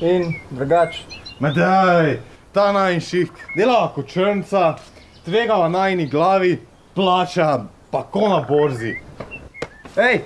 In drugač, Ma daj, ta najšik, dela kot črnca, tvega v najni glavi, plača pa ko na borzi. hej,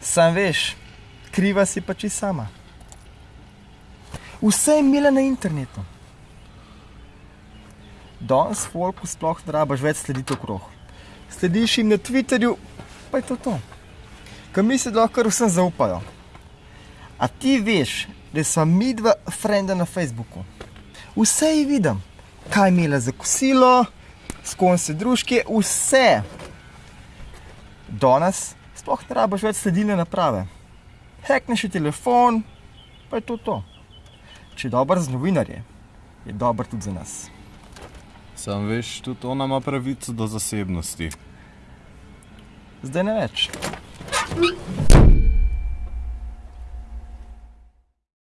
sam veš, kriva si pa čisto sama. Vse je imela na internetu. Danes folku sploh ne rabaš več slediti okrog. Slediš jim na Twitterju, pa je to to. Kaj misli, da lahko vsem zaupajo. A ti veš, da smo mi dva frenda na Facebooku. Vse ji vidim, kaj imela za kosilo, s kom se družke, vse. Danes sploh ne rabaš več sledilne naprave. Hekneš je telefon, pa je to to. Če je dober za novinarje, je dober tudi za nas. Sam veš, tudi ona ima pravico do zasebnosti. Zdaj ne več.